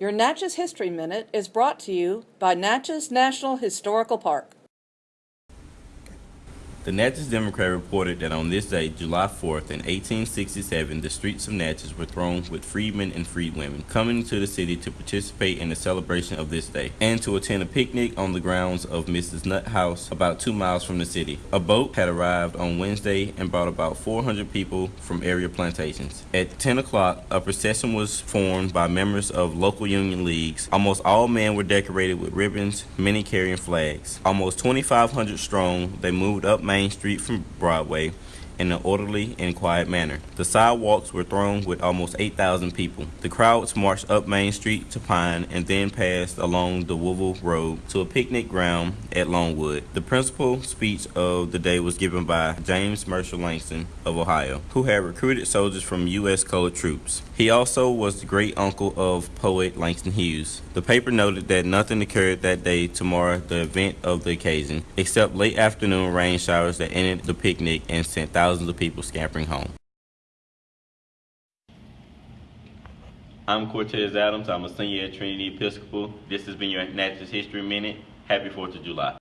Your Natchez History Minute is brought to you by Natchez National Historical Park. The Natchez Democrat reported that on this day, July 4th, in 1867, the streets of Natchez were thronged with freedmen and freedwomen coming to the city to participate in the celebration of this day and to attend a picnic on the grounds of Mrs. Nutt House, about two miles from the city. A boat had arrived on Wednesday and brought about 400 people from area plantations. At 10 o'clock, a procession was formed by members of local union leagues. Almost all men were decorated with ribbons, many carrying flags. Almost 2,500 strong, they moved up Main Street from Broadway in an orderly and quiet manner. The sidewalks were thronged with almost 8,000 people. The crowds marched up Main Street to Pine and then passed along the Woodville Road to a picnic ground at Longwood. The principal speech of the day was given by James Marshall Langston of Ohio, who had recruited soldiers from U.S. colored troops. He also was the great uncle of poet Langston Hughes. The paper noted that nothing occurred that day to mar the event of the occasion, except late afternoon rain showers that ended the picnic and sent thousands thousands of people scampering home. I'm Cortez Adams. I'm a senior at Trinity Episcopal. This has been your Natchez History Minute. Happy 4th of July.